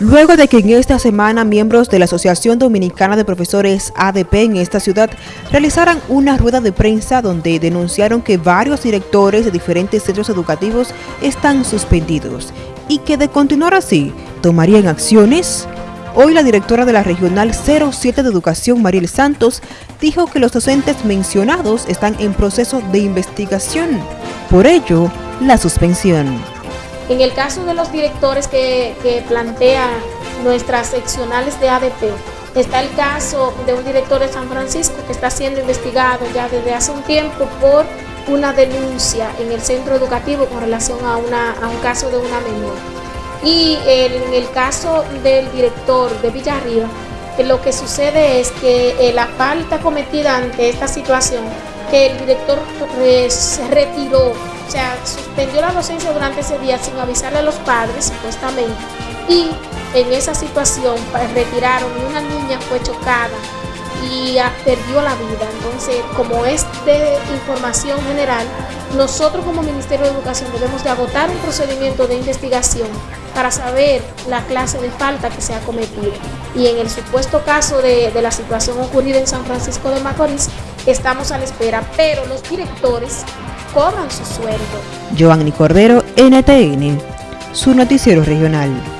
Luego de que en esta semana miembros de la Asociación Dominicana de Profesores ADP en esta ciudad realizaran una rueda de prensa donde denunciaron que varios directores de diferentes centros educativos están suspendidos y que de continuar así tomarían acciones, hoy la directora de la Regional 07 de Educación, Mariel Santos, dijo que los docentes mencionados están en proceso de investigación. Por ello, la suspensión. En el caso de los directores que, que plantean nuestras seccionales de ADP, está el caso de un director de San Francisco que está siendo investigado ya desde hace un tiempo por una denuncia en el centro educativo con relación a, a un caso de una menor. Y en el caso del director de Villarriba, lo que sucede es que eh, la falta cometida ante esta situación, que el director eh, se retiró o sea, suspendió la docencia durante ese día sin avisarle a los padres, supuestamente. Y en esa situación pues, retiraron y una niña fue chocada y perdió la vida. Entonces, como es de información general, nosotros como Ministerio de Educación debemos de agotar un procedimiento de investigación para saber la clase de falta que se ha cometido. Y en el supuesto caso de, de la situación ocurrida en San Francisco de Macorís, estamos a la espera, pero los directores cobran su sueldo. Giovanni Cordero, NTN, su noticiero regional.